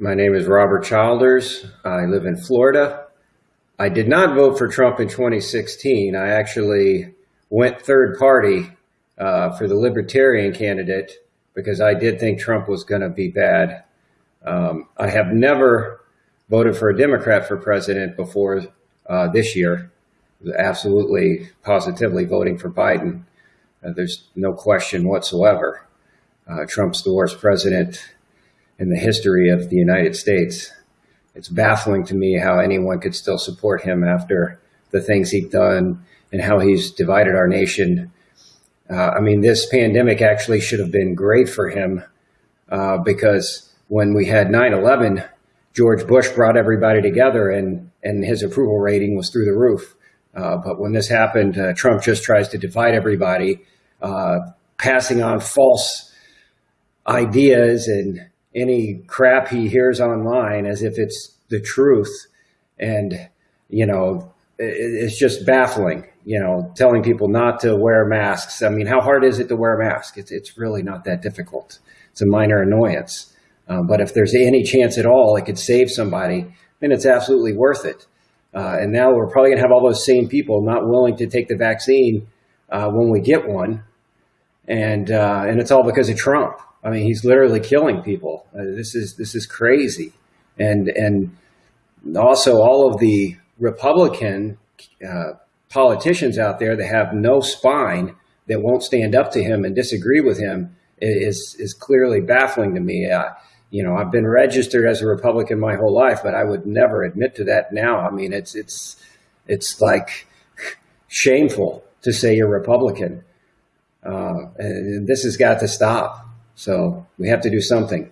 My name is Robert Childers. I live in Florida. I did not vote for Trump in 2016. I actually went third party uh, for the Libertarian candidate because I did think Trump was going to be bad. Um, I have never voted for a Democrat for president before uh, this year. Absolutely, positively voting for Biden. Uh, there's no question whatsoever. Uh, Trump's the worst president in the history of the United States it's baffling to me how anyone could still support him after the things he's done and how he's divided our nation. Uh, I mean, this pandemic actually should have been great for him uh, because when we had 9-11, George Bush brought everybody together and, and his approval rating was through the roof. Uh, but when this happened, uh, Trump just tries to divide everybody, uh, passing on false ideas and any crap he hears online as if it's the truth. And, you know, it's just baffling, you know, telling people not to wear masks. I mean, how hard is it to wear a mask? It's, it's really not that difficult. It's a minor annoyance. Uh, but if there's any chance at all it could save somebody, then it's absolutely worth it. Uh, and now we're probably going to have all those same people not willing to take the vaccine uh, when we get one. And, uh, and it's all because of Trump. I mean, he's literally killing people. Uh, this is this is crazy, and and also all of the Republican uh, politicians out there that have no spine that won't stand up to him and disagree with him is is clearly baffling to me. Uh, you know, I've been registered as a Republican my whole life, but I would never admit to that now. I mean, it's it's it's like shameful to say you're Republican. Uh, and this has got to stop. So we have to do something.